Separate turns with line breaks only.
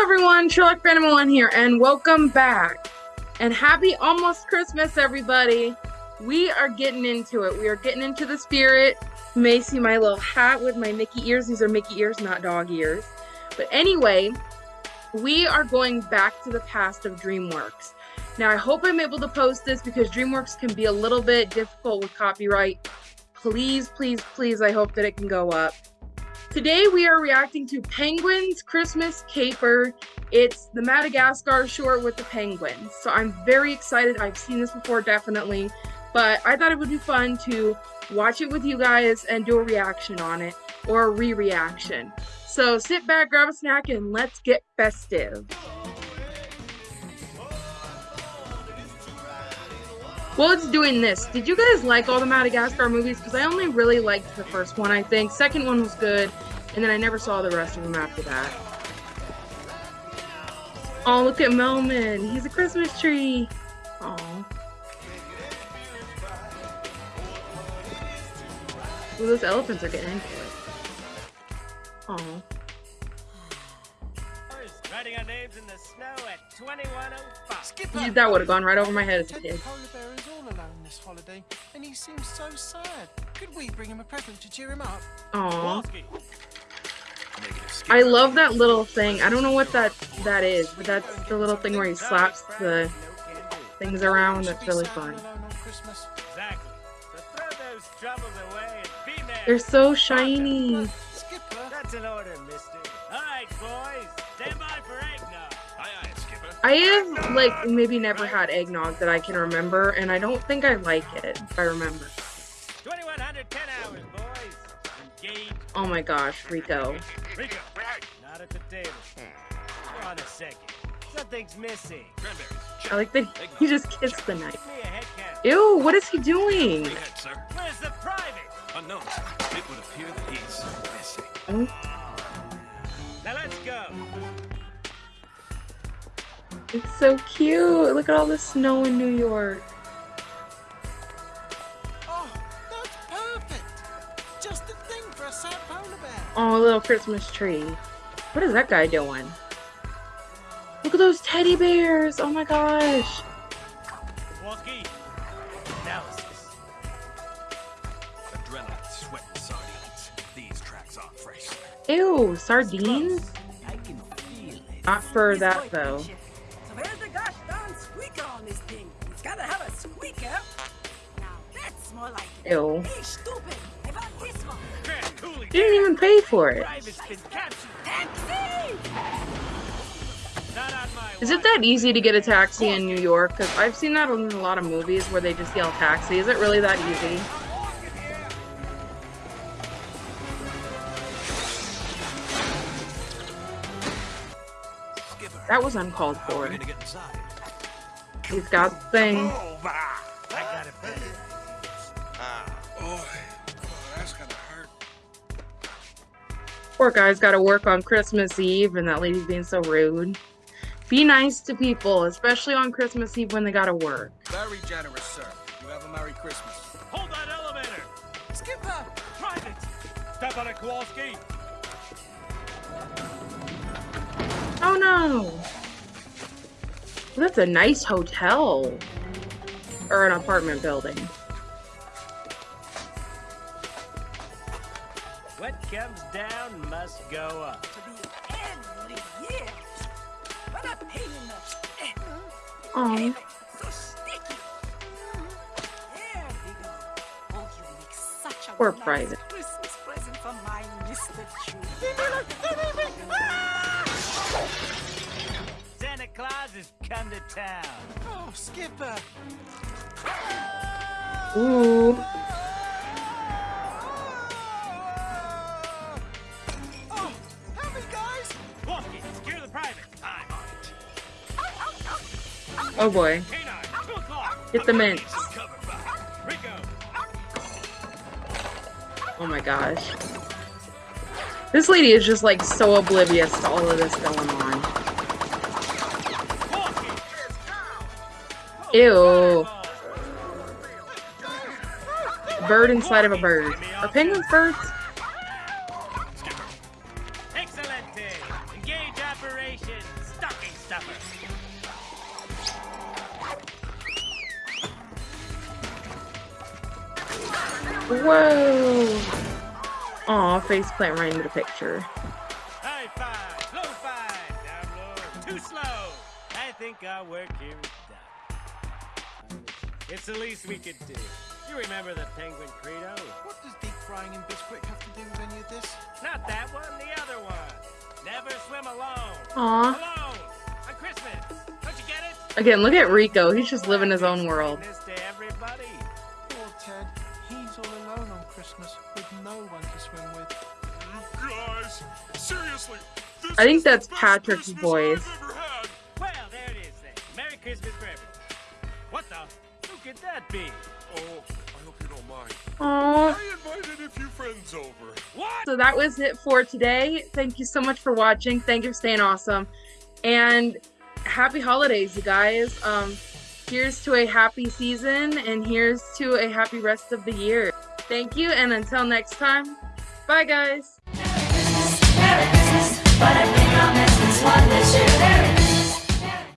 everyone, Sherlock Phantom One here, and welcome back. And happy almost Christmas, everybody. We are getting into it. We are getting into the spirit. You may see my little hat with my Mickey ears. These are Mickey ears, not dog ears. But anyway, we are going back to the past of DreamWorks. Now, I hope I'm able to post this because DreamWorks can be a little bit difficult with copyright. Please, please, please, I hope that it can go up. Today we are reacting to Penguin's Christmas Caper. It's the Madagascar short with the penguins. So I'm very excited. I've seen this before, definitely. But I thought it would be fun to watch it with you guys and do a reaction on it or a re-reaction. So sit back, grab a snack, and let's get festive. Well, it's doing this. Did you guys like all the Madagascar movies? Because I only really liked the first one, I think. Second one was good, and then I never saw the rest of them after that. Oh, look at Melman. He's a Christmas tree. Oh. Ooh, those elephants are getting into it. Oh.
Writing our names in the snow at 2105.
That would have gone right over my head as a kid.
Polar bear is all alone this holiday, and he seems so sad. Could we bring him a present to cheer him up?
Aw. I love that little thing. I don't know what that that is, but that's the little thing where he slaps the things around. That's really fun.
Exactly. So throw those troubles and be merry.
They're so shiny.
Skipper,
That's an order, mister. All right, boys. Stand by for eggnog. Aye, aye, skipper.
I have like maybe never had eggnog that I can remember, and I don't think I like it. If I remember.
2110 hours, boys. Engage.
Oh my gosh, Rico.
Rico. Not at the table. Hold on a second. Something's missing.
I like that he just kissed the knife.
Give me a head count.
Ew, what is he doing?
Ahead, sir.
Where's the private?
Unknown. It would appear that he's missing.
Oh,
Now let's go.
it's so cute. Look at all the snow in New York.
A sad polar bear.
Oh, a little Christmas tree. What is that guy doing? Look at those teddy bears. Oh my gosh.
Kowalski. Analysis.
Adrenaline, sweat, sardines. These tracks are fresh.
Ew, sardines?
I can feel it.
Not for that though.
So where's the gosh darn squeaker on this thing? It's gotta have a squeaker. Now that's more like it.
Ew.
Hey, stupid!
Grant Cooley.
Didn't even pay for it.
Private's been captured.
Taxi!
Not on my
Is it that easy to get a taxi in New York? Because I've seen that in a lot of movies where they just yell taxi. Is it really that easy? That was uncalled
How are we
for.
gonna get inside?
He's got the thing. Poor guy's got to work on Christmas Eve, and that lady's being so rude. Be nice to people, especially on Christmas Eve when they gotta work.
Very generous, sir. You have a Merry Christmas.
Hold that elevator.
Skipper,
Private. Step on it, Kowalski.
Oh no! That's a nice hotel. Or an apartment building.
Comes down must go up.
To be every year. What a pain in the...
Oh,
so sticky. There we go. Oh, you make such a
Poor
nice
private.
Christmas present for my Mr. True.
Santa Claus has come to town.
oh, Skipper.
ooh.
Oh
boy.
K9, two o'clock.
Get the mints. Oh my gosh. This lady is just like so oblivious to all of this going on. Ew. Bird inside of a bird. Are penguins birds?
Excelente. Engage. Operation Stocking Stuffer.
Whoa! Aw, face plant right into the picture.
High five, low five, down low, too slow. I think our work here is done. It's the least we could do. You remember the penguin credo?
What does deep frying in Bisquick have to do with any of this?
Not that one, the other one. Never swim alone.
Aw.
Alone. On Christmas. Don't you get it?
Again, look at Rico. He's just living his own world. I think that's Patrick's voice.
I've ever had.
Well, there it is then. Merry Christmas for everyone. What the? Who could that be?
Oh, I hope you don't mind.
Aw.
I invited a few friends over.
What?
So that was it for today. Thank you so much for watching. Thank you for staying awesome. And happy holidays, you guys. Um, here's to a happy season and here's to a happy rest of the year. Thank you, and until next time, bye, guys. But I think I'll miss this one this year.